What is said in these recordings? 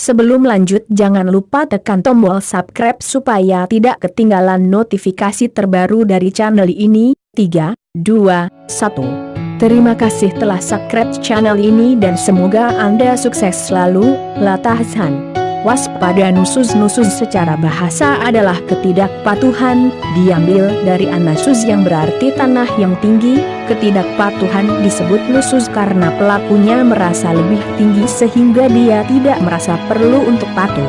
Sebelum lanjut jangan lupa tekan tombol subscribe supaya tidak ketinggalan notifikasi terbaru dari channel ini. 3, 2, 1. Terima kasih telah subscribe channel ini dan semoga Anda sukses selalu. Latahsan Waspada nusus-nusus secara bahasa adalah ketidakpatuhan, diambil dari anasus yang berarti tanah yang tinggi, ketidakpatuhan disebut nusus karena pelakunya merasa lebih tinggi sehingga dia tidak merasa perlu untuk patuh.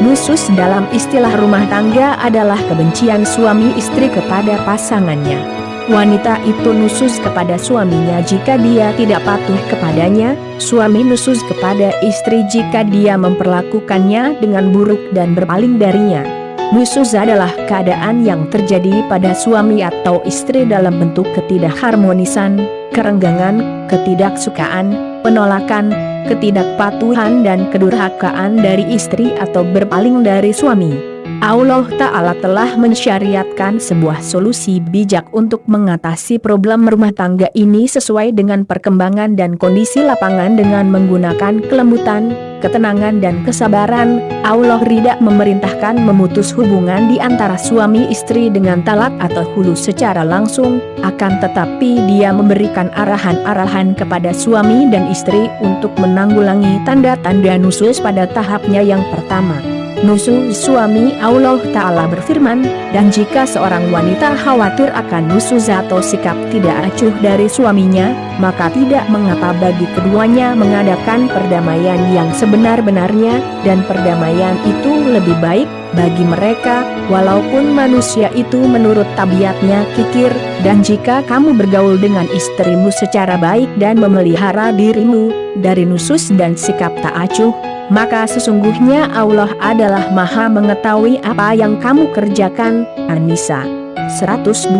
Nusus dalam istilah rumah tangga adalah kebencian suami istri kepada pasangannya wanita itu nusus kepada suaminya jika dia tidak patuh kepadanya, suami nusus kepada istri jika dia memperlakukannya dengan buruk dan berpaling darinya. Nusus adalah keadaan yang terjadi pada suami atau istri dalam bentuk ketidakharmonisan, kerenggangan, ketidaksukaan, penolakan, ketidakpatuhan dan kedurhakaan dari istri atau berpaling dari suami. Allah Ta'ala telah mensyariatkan sebuah solusi bijak untuk mengatasi problem rumah tangga ini sesuai dengan perkembangan dan kondisi lapangan dengan menggunakan kelembutan, ketenangan dan kesabaran. Allah Rida memerintahkan memutus hubungan di antara suami istri dengan talak atau hulu secara langsung, akan tetapi dia memberikan arahan-arahan kepada suami dan istri untuk menanggulangi tanda-tanda nusus pada tahapnya yang pertama. Nusu suami Allah Ta'ala berfirman, dan jika seorang wanita khawatir akan nusu atau sikap tidak acuh dari suaminya, maka tidak mengapa bagi keduanya mengadakan perdamaian yang sebenar-benarnya, dan perdamaian itu lebih baik bagi mereka, walaupun manusia itu menurut tabiatnya kikir, dan jika kamu bergaul dengan istrimu secara baik dan memelihara dirimu, dari nusus dan sikap tak acuh, maka sesungguhnya Allah adalah maha mengetahui apa yang kamu kerjakan. An-Nisa 128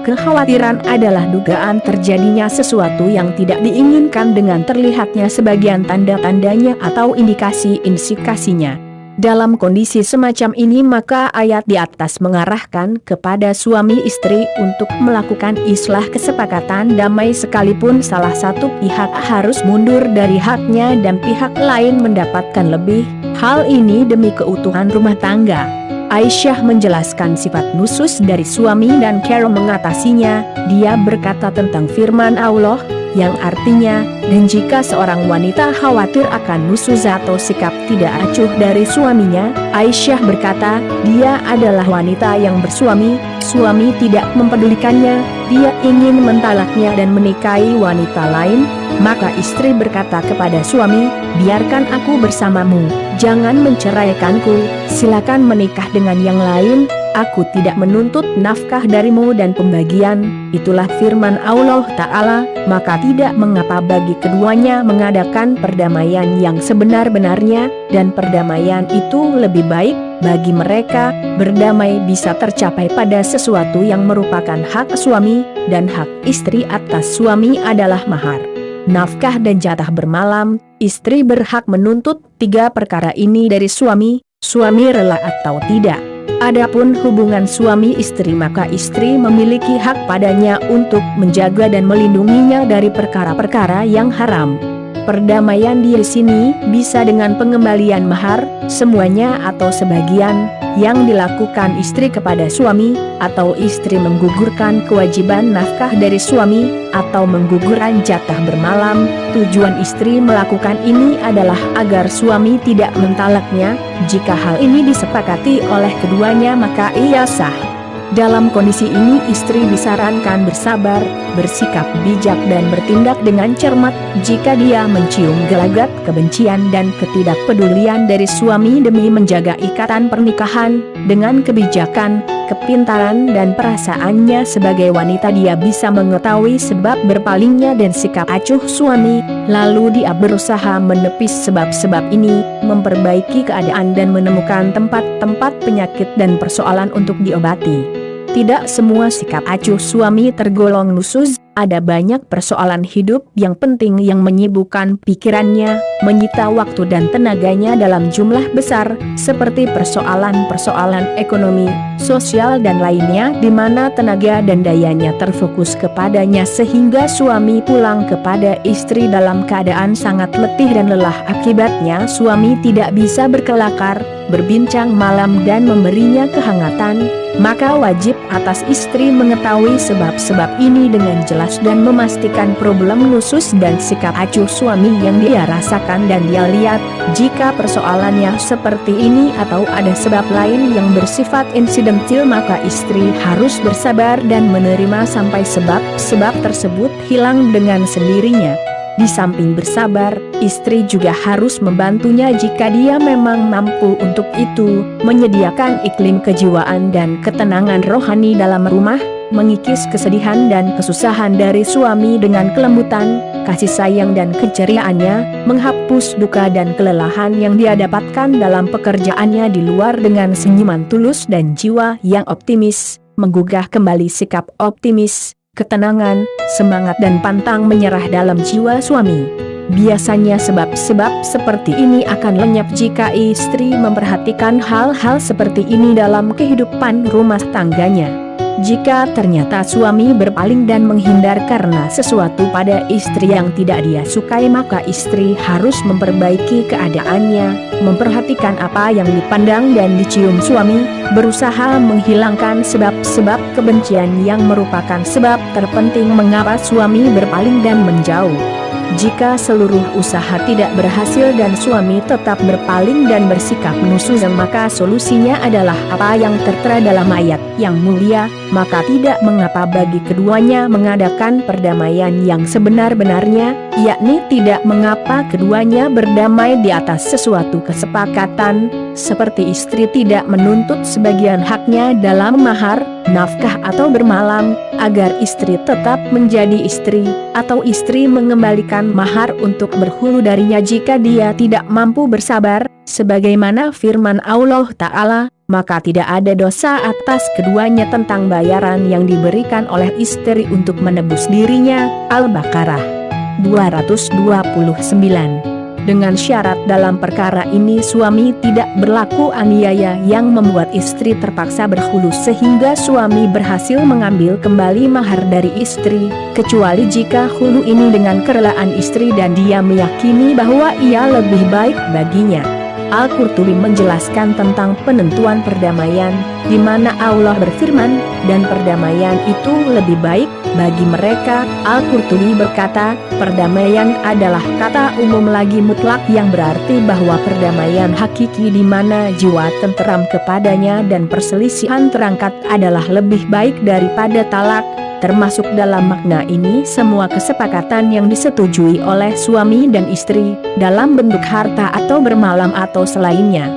Kekhawatiran adalah dugaan terjadinya sesuatu yang tidak diinginkan dengan terlihatnya sebagian tanda-tandanya atau indikasi-indikasinya. Dalam kondisi semacam ini maka ayat di atas mengarahkan kepada suami istri untuk melakukan islah kesepakatan damai sekalipun salah satu pihak harus mundur dari haknya dan pihak lain mendapatkan lebih, hal ini demi keutuhan rumah tangga. Aisyah menjelaskan sifat nusus dari suami dan Carol mengatasinya, dia berkata tentang firman Allah, yang artinya, dan jika seorang wanita khawatir akan nusuz atau sikap tidak acuh dari suaminya, Aisyah berkata, dia adalah wanita yang bersuami, suami tidak mempedulikannya, dia ingin mentalaknya dan menikahi wanita lain, maka istri berkata kepada suami, biarkan aku bersamamu, jangan menceraikanku, silakan menikah dengan yang lain, Aku tidak menuntut nafkah darimu dan pembagian, itulah firman Allah Ta'ala, maka tidak mengapa bagi keduanya mengadakan perdamaian yang sebenar-benarnya, dan perdamaian itu lebih baik, bagi mereka, berdamai bisa tercapai pada sesuatu yang merupakan hak suami, dan hak istri atas suami adalah mahar. Nafkah dan jatah bermalam, istri berhak menuntut tiga perkara ini dari suami, suami rela atau tidak. Adapun hubungan suami istri maka istri memiliki hak padanya untuk menjaga dan melindunginya dari perkara-perkara yang haram. Perdamaian di sini bisa dengan pengembalian mahar, semuanya atau sebagian, yang dilakukan istri kepada suami, atau istri menggugurkan kewajiban nafkah dari suami, atau menggugurkan jatah bermalam, tujuan istri melakukan ini adalah agar suami tidak mentalaknya, jika hal ini disepakati oleh keduanya maka ia sah. Dalam kondisi ini istri disarankan bersabar, bersikap bijak dan bertindak dengan cermat jika dia mencium gelagat kebencian dan ketidakpedulian dari suami demi menjaga ikatan pernikahan, dengan kebijakan, kepintaran dan perasaannya sebagai wanita dia bisa mengetahui sebab berpalingnya dan sikap acuh suami, lalu dia berusaha menepis sebab-sebab ini, memperbaiki keadaan dan menemukan tempat-tempat penyakit dan persoalan untuk diobati. Tidak semua sikap acuh suami tergolong nusus, ada banyak persoalan hidup yang penting yang menyibukkan pikirannya, menyita waktu dan tenaganya dalam jumlah besar, seperti persoalan-persoalan ekonomi, sosial dan lainnya di mana tenaga dan dayanya terfokus kepadanya sehingga suami pulang kepada istri dalam keadaan sangat letih dan lelah. Akibatnya suami tidak bisa berkelakar, berbincang malam dan memberinya kehangatan, maka wajib atas istri mengetahui sebab-sebab ini dengan jelas dan memastikan problem khusus dan sikap acuh suami yang dia rasakan dan dia lihat, jika persoalannya seperti ini atau ada sebab lain yang bersifat insidentil maka istri harus bersabar dan menerima sampai sebab-sebab tersebut hilang dengan sendirinya. Di samping bersabar, istri juga harus membantunya jika dia memang mampu untuk itu, menyediakan iklim kejiwaan dan ketenangan rohani dalam rumah, mengikis kesedihan dan kesusahan dari suami dengan kelembutan, kasih sayang dan keceriaannya, menghapus duka dan kelelahan yang dia dapatkan dalam pekerjaannya di luar dengan senyuman tulus dan jiwa yang optimis, menggugah kembali sikap optimis, ketenangan, semangat dan pantang menyerah dalam jiwa suami. Biasanya sebab-sebab seperti ini akan lenyap jika istri memperhatikan hal-hal seperti ini dalam kehidupan rumah tangganya. Jika ternyata suami berpaling dan menghindar karena sesuatu pada istri yang tidak dia sukai maka istri harus memperbaiki keadaannya, memperhatikan apa yang dipandang dan dicium suami, berusaha menghilangkan sebab-sebab kebencian yang merupakan sebab terpenting mengapa suami berpaling dan menjauh. Jika seluruh usaha tidak berhasil dan suami tetap berpaling dan bersikap menusuk maka solusinya adalah apa yang tertera dalam ayat yang mulia, maka tidak mengapa bagi keduanya mengadakan perdamaian yang sebenar-benarnya, yakni tidak mengapa keduanya berdamai di atas sesuatu kesepakatan, seperti istri tidak menuntut sebagian haknya dalam mahar, nafkah atau bermalam, agar istri tetap menjadi istri, atau istri mengembalikan mahar untuk berhulu darinya jika dia tidak mampu bersabar, sebagaimana firman Allah Ta'ala, maka tidak ada dosa atas keduanya tentang bayaran yang diberikan oleh istri untuk menebus dirinya. Al-Baqarah 229 dengan syarat dalam perkara ini suami tidak berlaku aniaya yang membuat istri terpaksa berhulu sehingga suami berhasil mengambil kembali mahar dari istri, kecuali jika hulu ini dengan kerelaan istri dan dia meyakini bahwa ia lebih baik baginya. Al-Qurtubi menjelaskan tentang penentuan perdamaian, di mana Allah berfirman, dan perdamaian itu lebih baik bagi mereka. Al-Qurtubi berkata, perdamaian adalah kata umum lagi mutlak yang berarti bahwa perdamaian hakiki di mana jiwa tenteram kepadanya dan perselisihan terangkat adalah lebih baik daripada talak, Termasuk dalam makna ini semua kesepakatan yang disetujui oleh suami dan istri, dalam bentuk harta atau bermalam atau selainnya.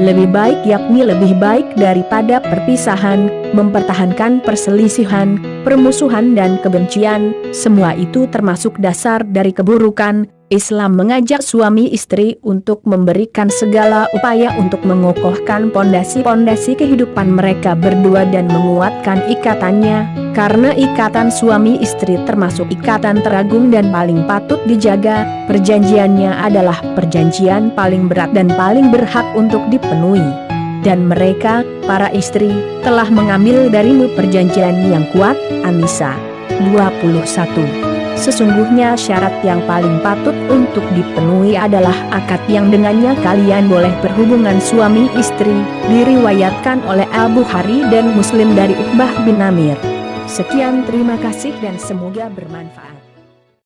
Lebih baik yakni lebih baik daripada perpisahan, mempertahankan perselisihan, permusuhan dan kebencian, semua itu termasuk dasar dari keburukan, Islam mengajak suami istri untuk memberikan segala upaya untuk mengokohkan pondasi-pondasi kehidupan mereka berdua dan menguatkan ikatannya, karena ikatan suami istri termasuk ikatan teragung dan paling patut dijaga, perjanjiannya adalah perjanjian paling berat dan paling berhak untuk dipenuhi. Dan mereka, para istri, telah mengambil darimu perjanjian yang kuat, Anissa. 21 Sesungguhnya syarat yang paling patut untuk dipenuhi adalah akad yang dengannya kalian boleh berhubungan suami istri, diriwayatkan oleh Al-Bukhari dan Muslim dari Uqbah bin Amir. Sekian terima kasih dan semoga bermanfaat.